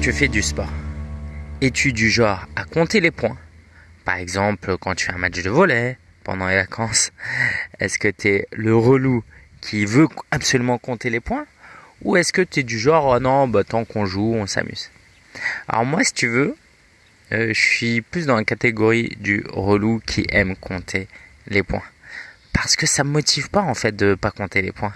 tu fais du sport, es-tu du genre à compter les points? Par exemple, quand tu fais un match de volet pendant les vacances, est-ce que tu es le relou qui veut absolument compter les points? Ou est-ce que tu es du genre, oh non, bah, tant qu'on joue, on s'amuse? Alors moi, si tu veux, euh, je suis plus dans la catégorie du relou qui aime compter les points. Parce que ça me motive pas en fait de pas compter les points.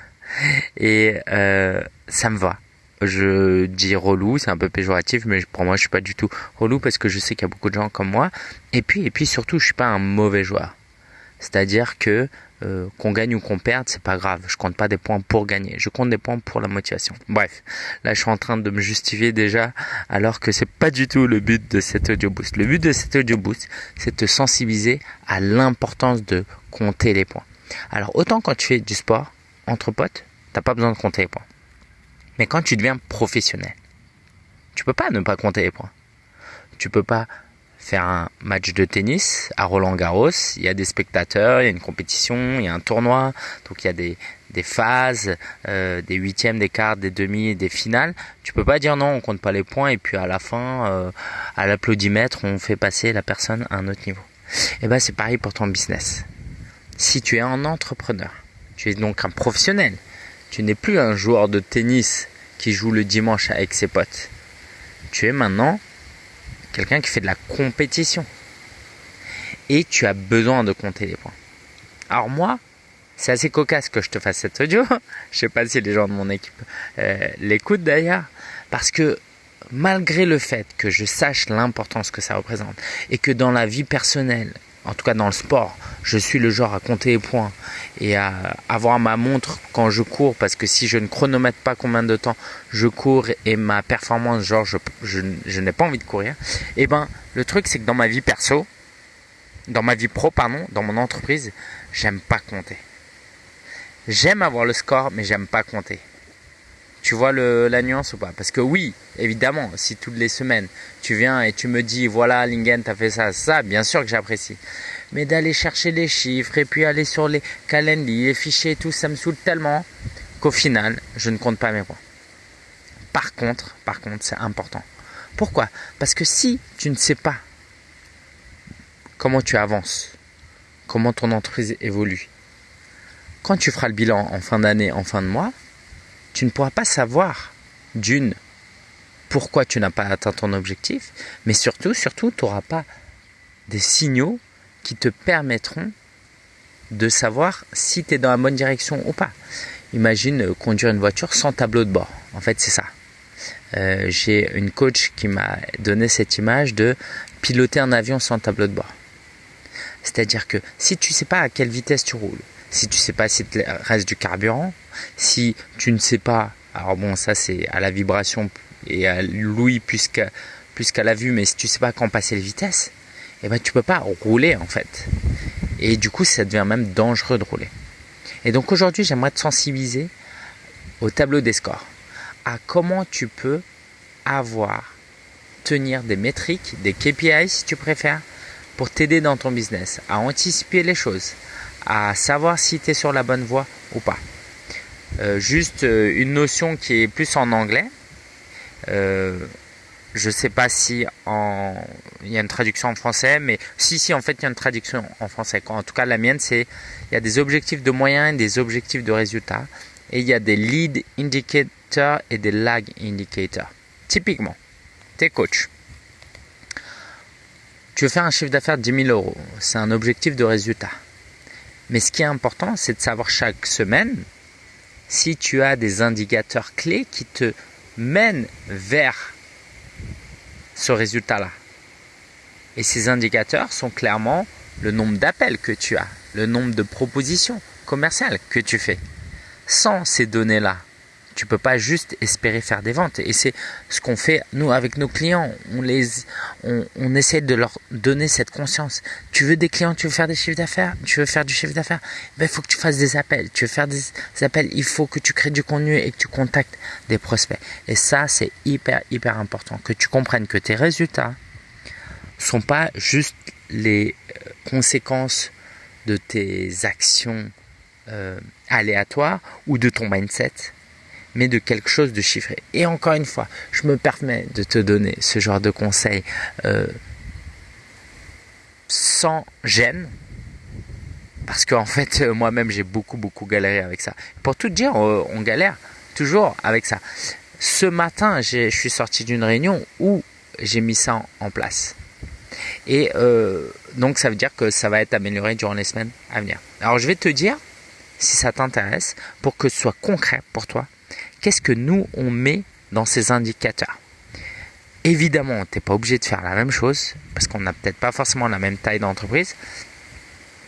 Et euh, ça me va. Je dis relou, c'est un peu péjoratif, mais pour moi je suis pas du tout relou parce que je sais qu'il y a beaucoup de gens comme moi. Et puis, et puis surtout, je suis pas un mauvais joueur. C'est-à-dire que euh, qu'on gagne ou qu'on perde, c'est pas grave. Je compte pas des points pour gagner. Je compte des points pour la motivation. Bref, là je suis en train de me justifier déjà, alors que c'est pas du tout le but de cet audio boost. Le but de cet audio boost, c'est de sensibiliser à l'importance de compter les points. Alors autant quand tu fais du sport entre potes, t'as pas besoin de compter les points. Mais quand tu deviens professionnel, tu peux pas ne pas compter les points. Tu peux pas faire un match de tennis à Roland Garros. Il y a des spectateurs, il y a une compétition, il y a un tournoi, donc il y a des, des phases, euh, des huitièmes, des quarts, des demi, des finales. Tu peux pas dire non, on compte pas les points et puis à la fin, euh, à l'applaudimètre, on fait passer la personne à un autre niveau. Et eh ben c'est pareil pour ton business. Si tu es un entrepreneur, tu es donc un professionnel. Tu n'es plus un joueur de tennis qui joue le dimanche avec ses potes. Tu es maintenant quelqu'un qui fait de la compétition. Et tu as besoin de compter les points. Alors moi, c'est assez cocasse que je te fasse cette audio. je sais pas si les gens de mon équipe euh, l'écoutent d'ailleurs. Parce que malgré le fait que je sache l'importance que ça représente et que dans la vie personnelle, en tout cas dans le sport, je suis le genre à compter les points et à avoir ma montre quand je cours parce que si je ne chronomètre pas combien de temps je cours et ma performance, genre je, n'ai pas envie de courir, et eh ben le truc c'est que dans ma vie perso, dans ma vie pro, pardon, dans mon entreprise, j'aime pas compter. J'aime avoir le score, mais j'aime pas compter. Tu vois la nuance ou pas? Parce que oui, évidemment, si toutes les semaines tu viens et tu me dis voilà Lingen t'as fait ça, ça, bien sûr que j'apprécie. Mais d'aller chercher les chiffres et puis aller sur les calendriers, les fichiers tout, ça me saoule tellement qu'au final, je ne compte pas mes points. Par contre, par contre, c'est important. Pourquoi? Parce que si tu ne sais pas comment tu avances, comment ton entreprise évolue, quand tu feras le bilan en fin d'année, en fin de mois, tu ne pourras pas savoir d'une pourquoi tu n'as pas atteint ton objectif, mais surtout, surtout, tu n'auras pas des signaux qui te permettront de savoir si tu es dans la bonne direction ou pas. Imagine euh, conduire une voiture sans tableau de bord. En fait, c'est ça. Euh, j'ai une coach qui m'a donné cette image de piloter un avion sans tableau de bord. C'est-à-dire que si tu ne sais pas à quelle vitesse tu roules, si tu ne sais pas si il reste du carburant, si tu ne sais pas, alors bon, ça c'est à la vibration et à l'ouïe plus qu'à la vue, mais si tu ne sais pas quand passer les vitesses, eh ben tu peux pas rouler en fait. Et du coup, ça devient même dangereux de rouler. Et donc aujourd'hui, j'aimerais te sensibiliser au tableau des scores, à comment tu peux avoir, tenir des métriques, des KPI si tu préfères, pour t'aider dans ton business, à anticiper les choses, à savoir si tu es sur la bonne voie ou pas. Euh, juste euh, une notion qui est plus en anglais. Euh, je sais pas si en... il y a une traduction en français, mais si, si, en fait, il y a une traduction en français. En tout cas, la mienne, c'est il y a des objectifs de moyens et des objectifs de résultats. Et il y a des lead indicators et des lag indicators. Typiquement, t'es coach. Tu veux faire un chiffre d'affaires de 10 000 euros. C'est un objectif de résultat. Mais ce qui est important, c'est de savoir chaque semaine si tu as des indicateurs clés qui te mènent vers ce résultat-là. Et ces indicateurs sont clairement le nombre d'appels que tu as, le nombre de propositions commerciales que tu fais. Sans ces données-là, tu peux pas juste espérer faire des ventes. Et c'est ce qu'on fait nous avec nos clients. On les, on, essaie de leur donner cette conscience. Tu veux des clients, tu veux faire des chiffres d'affaires, tu veux faire du chiffre d'affaires? Ben, il faut que tu fasses des appels. Tu veux faire des, appels, il faut que tu crées du contenu et que tu contactes des prospects. Et ça, c'est hyper, hyper important. Que tu comprennes que tes résultats sont pas juste les euh, conséquences de tes actions euh, aléatoires ou de ton mindset mais de quelque chose de chiffré. Et encore une fois, je me permets de te donner ce genre de conseils euh, sans gêne, parce qu'en fait, euh, moi-même, j'ai beaucoup, beaucoup galéré avec ça. Pour tout dire, euh, on galère toujours avec ça. Ce matin, je suis sorti d'une réunion où j'ai mis ça en, place. Et donc, ça veut dire que ça va être amélioré durant les semaines à venir. Alors, je vais te dire, si ça t'intéresse, pour que ce soit concret pour toi, qu'est-ce que nous, on met dans ces indicateurs? Évidemment, tu n'es pas obligé de faire la même chose, parce qu'on n'a peut-être pas forcément la même taille d'entreprise,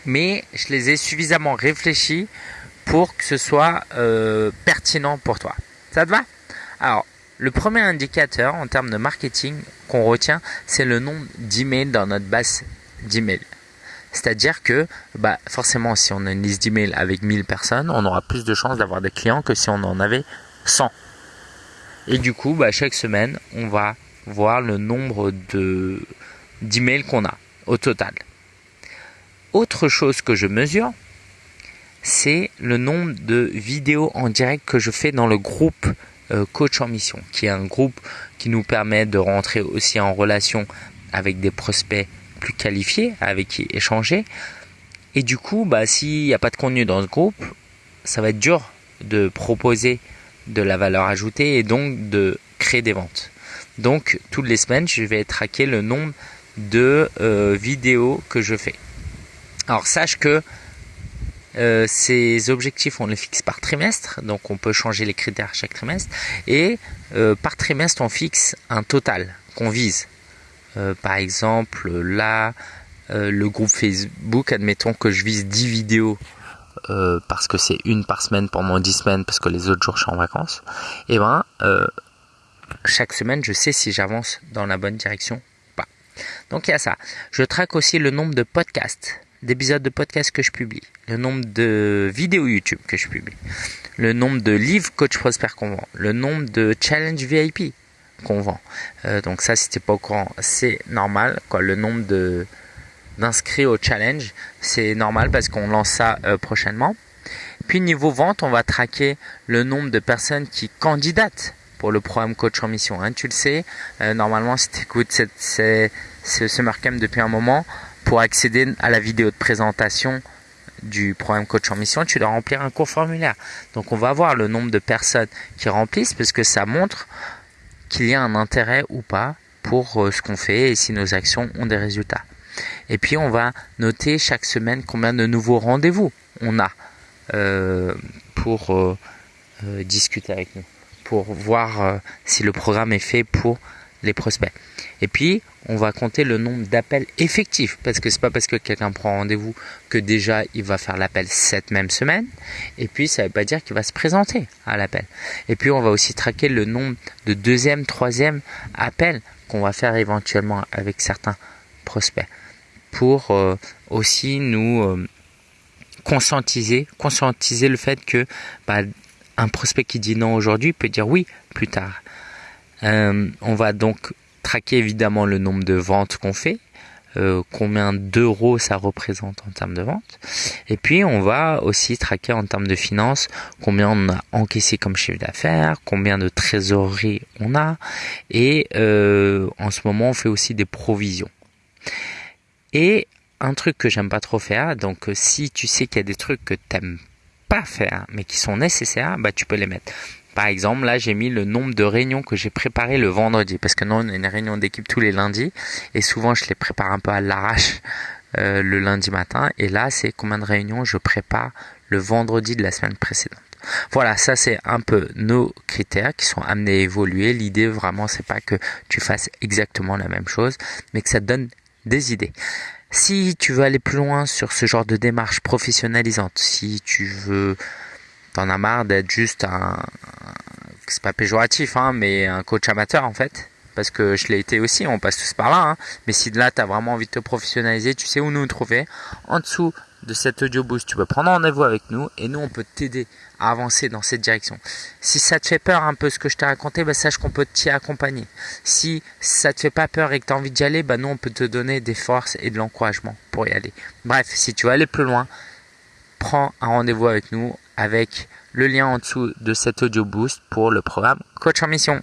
mais je les ai suffisamment réfléchis pour que ce soit euh, pertinent pour toi. Ça te va? Alors, le premier indicateur en termes de marketing qu'on retient, c'est le nombre d'emails dans notre base d'emails. C'est-à-dire que bah, forcément, si on a une liste d'emails avec 1000 personnes, on aura plus de chances d'avoir des clients que si on en avait 100. Et du coup, bah, chaque semaine, on va voir le nombre de d'emails qu'on a au total. Autre chose que je mesure, c'est le nombre de vidéos en direct que je fais dans le groupe euh, Coach en Mission, qui est un groupe qui nous permet de rentrer aussi en relation avec des prospects plus qualifiés, avec qui échanger. Et du coup, bah, s'il n'y a pas de contenu dans ce groupe, ça va être dur de proposer de la valeur ajoutée et donc de créer des ventes. Donc, toutes les semaines, je vais traquer le nombre de euh, vidéos que je fais. Alors sache que euh, ces objectifs, on les fixe par trimestre, donc on peut changer les critères chaque trimestre. Et euh, par trimestre, on fixe un total qu'on vise. Par exemple, là, le groupe Facebook, admettons que je vise 10 vidéos parce que c'est une par semaine pendant 10 semaines, parce que les autres jours je suis en vacances. Et eh ben, chaque semaine, je sais si j'avance dans la bonne direction ou pas. Donc il y a ça. Je traque aussi le nombre de podcasts d'épisodes de podcast que je publie, le nombre de vidéos YouTube que je publie, le nombre de livres Coach Prosper qu'on vend, le nombre de challenge VIP qu'on vend. Euh, donc ça, si t'es pas au courant, c'est normal. Quoi, le nombre de d'inscrits au challenge, c'est normal parce qu'on lance ça euh, prochainement. Puis niveau vente, on va traquer le nombre de personnes qui candidatent pour le programme coach en mission. Hein. Tu le sais, euh, normalement si tu écoutes ce Summer Camp depuis un moment, pour accéder à la vidéo de présentation du programme coach en mission, tu dois remplir un court formulaire. Donc on va voir le nombre de personnes qui remplissent parce que ça montre qu'il y a un intérêt ou pas pour euh, ce qu'on fait et si nos actions ont des résultats. Et puis on va noter chaque semaine combien de nouveaux rendez-vous on a euh, pour euh, discuter avec nous, pour voir si le programme est fait pour les prospects. Et puis, on va compter le nombre d'appels effectifs parce que c'est pas parce que quelqu'un prend rendez-vous que déjà il va faire l'appel cette même semaine. Et puis, ça veut pas dire qu'il va se présenter à l'appel. Et puis, on va aussi traquer le nombre de deuxième, troisième appels qu'on va faire éventuellement avec certains prospects pour euh, aussi nous euh, conscientiser, conscientiser le fait que bah, un prospect qui dit non aujourd'hui peut dire oui plus tard. Euh, on va donc traquer évidemment le nombre de ventes qu'on fait, combien d'euros ça représente en termes de vente. Et puis on va aussi traquer en termes de finances combien on a encaissé comme chiffre d'affaires, combien de trésorerie on a. Et en ce moment on fait aussi des provisions. Et un truc que j'aime pas trop faire, donc si tu sais qu'il y a des trucs que t'aimes pas faire mais qui sont nécessaires, bah tu peux les mettre. Par exemple, là, j'ai mis le nombre de réunions que j'ai préparées le vendredi, parce que nous, on a une réunion d'équipe tous les lundis, et souvent, je les prépare un peu à l'arrache euh, le lundi matin. Et là, c'est combien de réunions je prépare le vendredi de la semaine précédente. Voilà, ça c'est un peu nos critères qui sont amenés à évoluer. L'idée vraiment c'est pas que tu fasses exactement la même chose, mais que ça donne des idées. Si tu veux aller plus loin sur ce genre de démarche professionnalisante, si tu veux t'en as marre d'être juste un, c'est pas péjoratif, hein, mais un coach amateur en fait. Parce que je l'ai été aussi, on passe tous par là. Hein. Mais si de là, tu as vraiment envie de te professionnaliser, tu sais où nous trouver. En dessous de cet audio boost, tu peux prendre rendez-vous avec nous et nous, on peut t'aider à avancer dans cette direction. Si ça te fait peur un peu ce que je t'ai raconté, bah, sache qu'on peut t'y accompagner. Si ça te fait pas peur et que tu as envie d'y aller, bah, nous, on peut te donner des forces et de l'encouragement pour y aller. Bref, si tu veux aller plus loin, prends un rendez-vous avec nous avec le lien en dessous de cet audio boost pour le programme Coach en Mission.